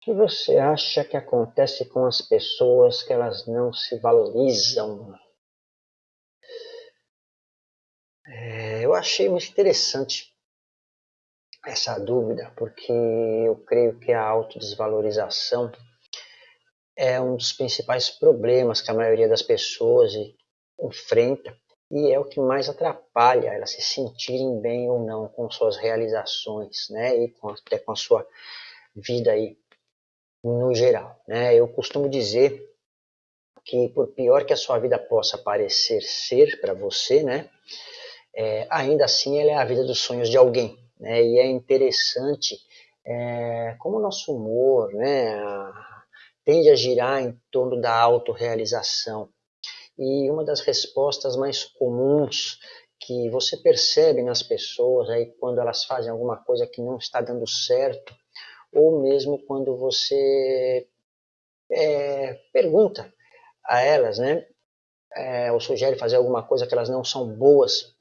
O que você acha que acontece com as pessoas que elas não se valorizam? É, eu achei muito interessante essa dúvida, porque eu creio que a autodesvalorização é um dos principais problemas que a maioria das pessoas enfrenta e é o que mais atrapalha elas se sentirem bem ou não com suas realizações, né, e com, até com a sua vida aí no geral, né. Eu costumo dizer que por pior que a sua vida possa parecer ser para você, né, é, ainda assim ela é a vida dos sonhos de alguém, né, e é interessante é, como o nosso humor, né, tende a girar em torno da autorrealização, e uma das respostas mais comuns que você percebe nas pessoas aí quando elas fazem alguma coisa que não está dando certo, ou mesmo quando você é, pergunta a elas, né, é, ou sugere fazer alguma coisa que elas não são boas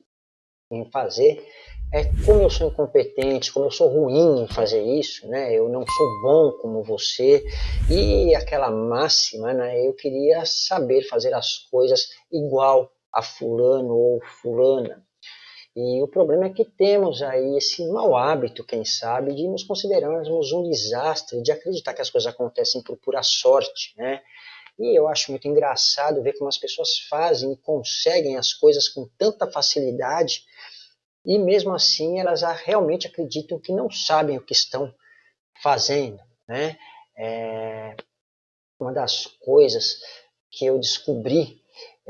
em fazer, é como eu sou incompetente, como eu sou ruim em fazer isso, né? Eu não sou bom como você e aquela máxima, né? Eu queria saber fazer as coisas igual a fulano ou fulana. E o problema é que temos aí esse mau hábito, quem sabe, de nos considerarmos um desastre, de acreditar que as coisas acontecem por pura sorte, né? E eu acho muito engraçado ver como as pessoas fazem e conseguem as coisas com tanta facilidade e mesmo assim elas realmente acreditam que não sabem o que estão fazendo. Né? É, uma das coisas que eu descobri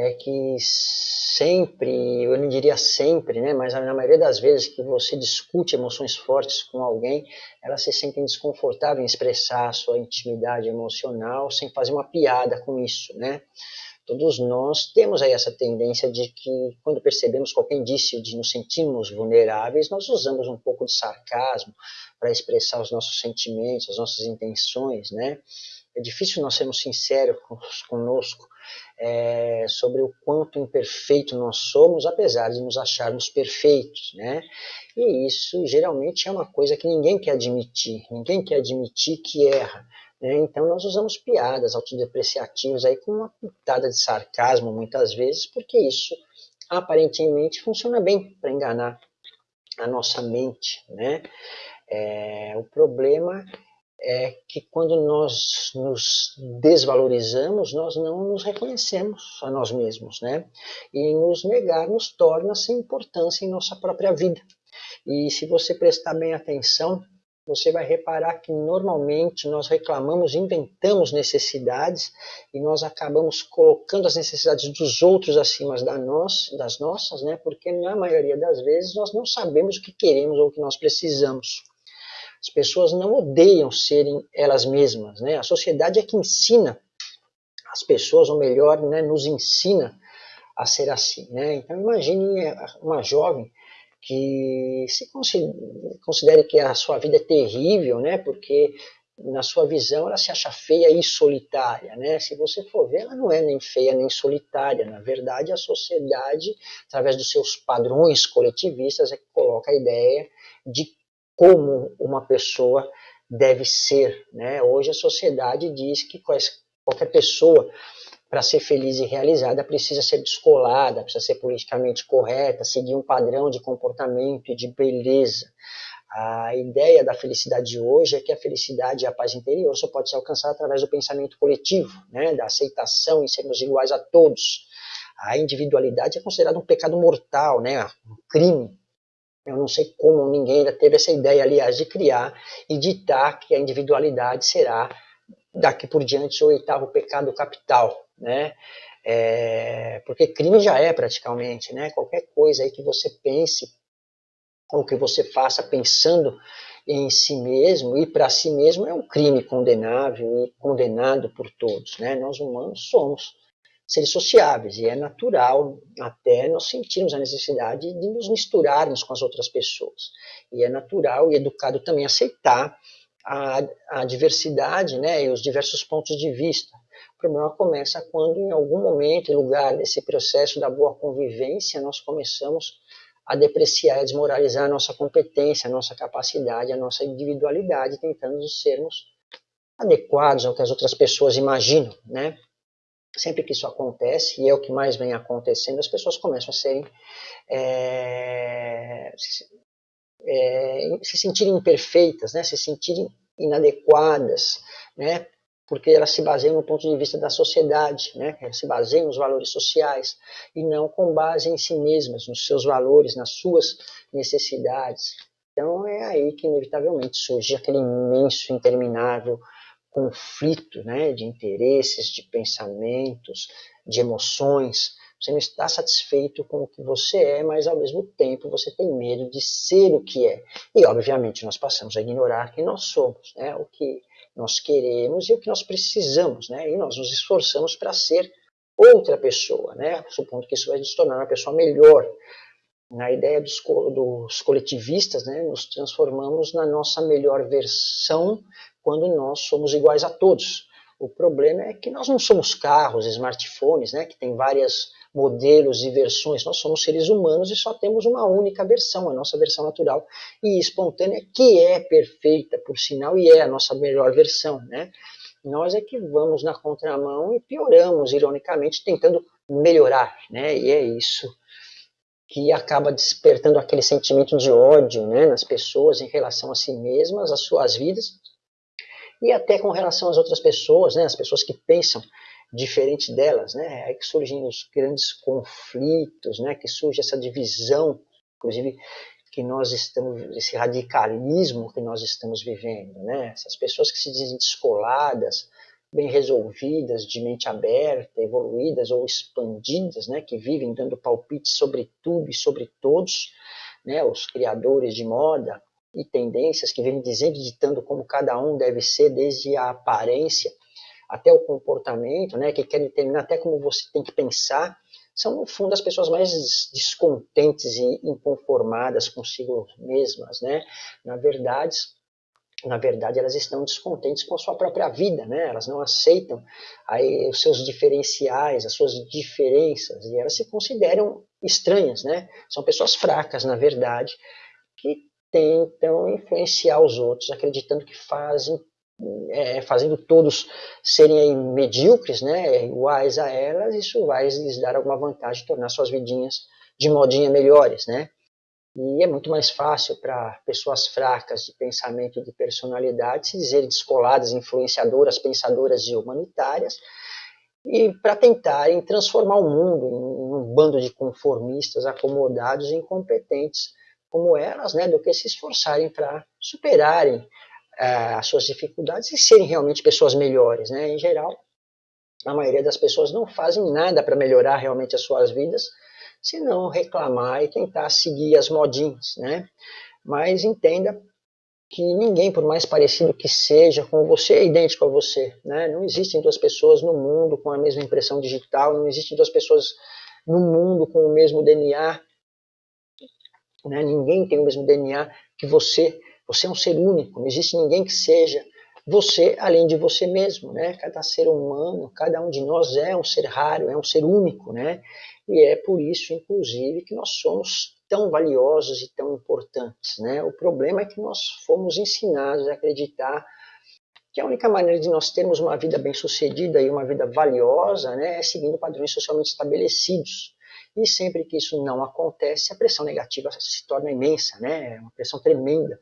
é que sempre, eu não diria sempre, né, mas na maioria das vezes que você discute emoções fortes com alguém, elas se sentem desconfortáveis em expressar a sua intimidade emocional sem fazer uma piada com isso, né? Todos nós temos aí essa tendência de que, quando percebemos qualquer indício de nos sentirmos vulneráveis, nós usamos um pouco de sarcasmo para expressar os nossos sentimentos, as nossas intenções, né? É difícil nós sermos sinceros conosco é, sobre o quanto imperfeito nós somos, apesar de nos acharmos perfeitos, né? E isso geralmente é uma coisa que ninguém quer admitir, ninguém quer admitir que erra. Né? Então nós usamos piadas autodepreciativas aí com uma pitada de sarcasmo muitas vezes, porque isso aparentemente funciona bem para enganar a nossa mente. Né? É, o problema é que quando nós nos desvalorizamos, nós não nos reconhecemos a nós mesmos, né? E nos negar nos torna sem importância em nossa própria vida. E se você prestar bem atenção, você vai reparar que normalmente nós reclamamos, inventamos necessidades e nós acabamos colocando as necessidades dos outros acima das nossas, né? porque na maioria das vezes nós não sabemos o que queremos ou o que nós precisamos. As pessoas não odeiam serem elas mesmas. Né? A sociedade é que ensina as pessoas, ou melhor, né, nos ensina a ser assim. Né? Então imagine uma jovem que se considere que a sua vida é terrível, né? Porque na sua visão ela se acha feia e solitária, né? Se você for ver, ela não é nem feia nem solitária. Na verdade, a sociedade, através dos seus padrões coletivistas, é que coloca a ideia de como uma pessoa deve ser, né? Hoje a sociedade diz que qualquer pessoa para ser feliz e realizada, precisa ser descolada, precisa ser politicamente correta, seguir um padrão de comportamento e de beleza. A ideia da felicidade de hoje é que a felicidade e a paz interior só pode ser alcançada através do pensamento coletivo, né, da aceitação em sermos iguais a todos. A individualidade é considerada um pecado mortal, né, um crime. Eu não sei como ninguém ainda teve essa ideia, aliás, de criar e ditar que a individualidade será daqui por diante o oitavo pecado capital, né? É, porque crime já é praticamente, né? Qualquer coisa aí que você pense ou que você faça pensando em si mesmo e para si mesmo é um crime condenável e condenado por todos, né? Nós humanos somos seres sociáveis e é natural até nós sentirmos a necessidade de nos misturarmos com as outras pessoas. E é natural e educado também aceitar a, a diversidade né, e os diversos pontos de vista. O problema começa quando, em algum momento, em lugar desse processo da boa convivência, nós começamos a depreciar e desmoralizar a nossa competência, a nossa capacidade, a nossa individualidade, tentando sermos adequados ao que as outras pessoas imaginam, né? Sempre que isso acontece, e é o que mais vem acontecendo, as pessoas começam a serem é, se, é, se sentirem imperfeitas, né? se sentirem inadequadas, né? porque elas se baseiam no ponto de vista da sociedade, né? elas se baseiam nos valores sociais e não com base em si mesmas, nos seus valores, nas suas necessidades. Então é aí que inevitavelmente surge aquele imenso, interminável conflito né, de interesses, de pensamentos, de emoções. Você não está satisfeito com o que você é, mas ao mesmo tempo você tem medo de ser o que é. E obviamente nós passamos a ignorar quem nós somos, né, o que nós queremos e o que nós precisamos, né, e nós nos esforçamos para ser outra pessoa, né, supondo que isso vai nos tornar uma pessoa melhor. Na ideia dos, dos coletivistas, né, nos transformamos na nossa melhor versão quando nós somos iguais a todos. O problema é que nós não somos carros, smartphones, né, que tem vários modelos e versões. Nós somos seres humanos e só temos uma única versão, a nossa versão natural e espontânea, que é perfeita, por sinal, e é a nossa melhor versão. Né? Nós é que vamos na contramão e pioramos, ironicamente, tentando melhorar. Né? E é isso que acaba despertando aquele sentimento de ódio né, nas pessoas em relação a si mesmas, às suas vidas, e até com relação às outras pessoas, né, as pessoas que pensam diferente delas, né, é aí que surgem os grandes conflitos, né, que surge essa divisão, inclusive que nós estamos, esse radicalismo que nós estamos vivendo, né, essas pessoas que se dizem descoladas, bem resolvidas, de mente aberta, evoluídas ou expandidas, né, que vivem dando palpites sobre tudo e sobre todos, né, os criadores de moda, e tendências que vêm dizendo, ditando como cada um deve ser, desde a aparência até o comportamento, né, que quer determinar até como você tem que pensar, são, no fundo, as pessoas mais descontentes e inconformadas consigo mesmas, né? Na verdade, na verdade, elas estão descontentes com a sua própria vida, né? Elas não aceitam aí, os seus diferenciais, as suas diferenças, e elas se consideram estranhas, né? São pessoas fracas, na verdade, que tentam influenciar os outros, acreditando que fazem, é, fazendo todos serem medíocres, né, iguais a elas, isso vai lhes dar alguma vantagem, tornar suas vidinhas de modinha melhores, né? E é muito mais fácil para pessoas fracas de pensamento e de personalidade se dizerem descoladas, influenciadoras, pensadoras e humanitárias, e para tentarem transformar o mundo em um bando de conformistas, acomodados e incompetentes, como elas, né, do que se esforçarem para superarem uh, as suas dificuldades e serem realmente pessoas melhores. Né? Em geral, a maioria das pessoas não fazem nada para melhorar realmente as suas vidas, senão reclamar e tentar seguir as modinhas. Né? Mas entenda que ninguém, por mais parecido que seja com você, é idêntico a você. Né? Não existem duas pessoas no mundo com a mesma impressão digital, não existem duas pessoas no mundo com o mesmo DNA, né? Ninguém tem o mesmo DNA que você. Você é um ser único. Não existe ninguém que seja você além de você mesmo. Né? Cada ser humano, cada um de nós é um ser raro, é um ser único. Né? E é por isso, inclusive, que nós somos tão valiosos e tão importantes. Né? O problema é que nós fomos ensinados a acreditar que a única maneira de nós termos uma vida bem-sucedida e uma vida valiosa né, é seguindo padrões socialmente estabelecidos. E sempre que isso não acontece, a pressão negativa se torna imensa, né? É uma pressão tremenda.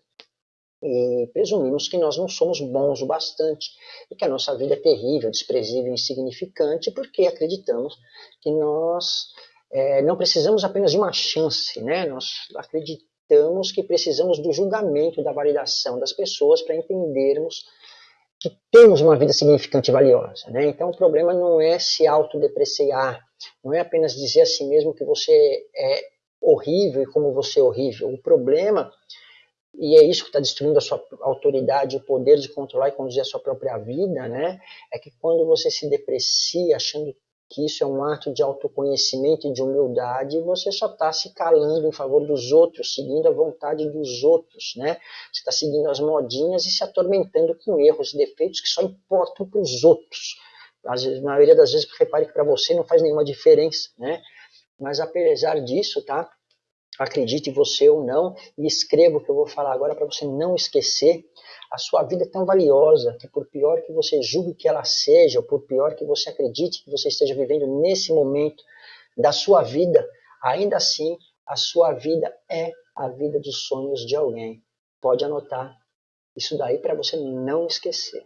E presumimos que nós não somos bons o bastante e que a nossa vida é terrível, desprezível, insignificante, porque acreditamos que nós é, não precisamos apenas de uma chance, né? Nós acreditamos que precisamos do julgamento, da validação das pessoas para entendermos que temos uma vida significante e valiosa. Né? Então o problema não é se autodepreciar, não é apenas dizer a si mesmo que você é horrível e como você é horrível. O problema, e é isso que está destruindo a sua autoridade, o poder de controlar e conduzir a sua própria vida, né? é que quando você se deprecia achando que isso é um ato de autoconhecimento e de humildade, você só está se calando em favor dos outros, seguindo a vontade dos outros, né? Você está seguindo as modinhas e se atormentando com erros e defeitos que só importam para os outros. Às vezes, na maioria das vezes, repare que para você não faz nenhuma diferença, né? Mas apesar disso, tá? acredite você ou não, e escreva o que eu vou falar agora para você não esquecer. A sua vida é tão valiosa que, por pior que você julgue que ela seja, ou por pior que você acredite que você esteja vivendo nesse momento da sua vida, ainda assim a sua vida é a vida dos sonhos de alguém. Pode anotar isso daí para você não esquecer.